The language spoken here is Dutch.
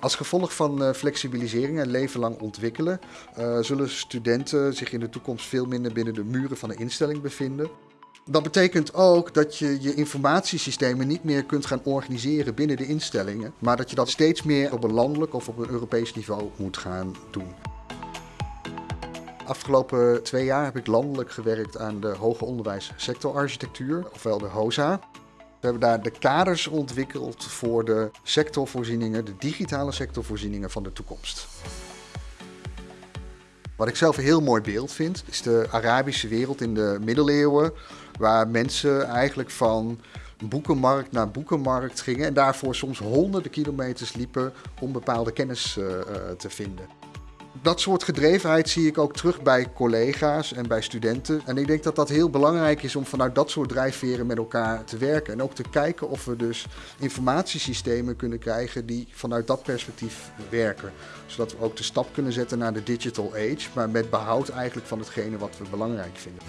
Als gevolg van uh, flexibilisering en leven lang ontwikkelen, uh, zullen studenten zich in de toekomst veel minder binnen de muren van de instelling bevinden. Dat betekent ook dat je je informatiesystemen niet meer kunt gaan organiseren binnen de instellingen, maar dat je dat steeds meer op een landelijk of op een Europees niveau moet gaan doen. Afgelopen twee jaar heb ik landelijk gewerkt aan de hoger onderwijs sectorarchitectuur, ofwel de HOSA. We hebben daar de kaders ontwikkeld voor de sectorvoorzieningen, de digitale sectorvoorzieningen van de toekomst. Wat ik zelf een heel mooi beeld vind, is de Arabische wereld in de middeleeuwen, waar mensen eigenlijk van boekenmarkt naar boekenmarkt gingen en daarvoor soms honderden kilometers liepen om bepaalde kennis uh, uh, te vinden. Dat soort gedrevenheid zie ik ook terug bij collega's en bij studenten. En ik denk dat dat heel belangrijk is om vanuit dat soort drijfveren met elkaar te werken. En ook te kijken of we dus informatiesystemen kunnen krijgen die vanuit dat perspectief werken. Zodat we ook de stap kunnen zetten naar de digital age, maar met behoud eigenlijk van hetgene wat we belangrijk vinden.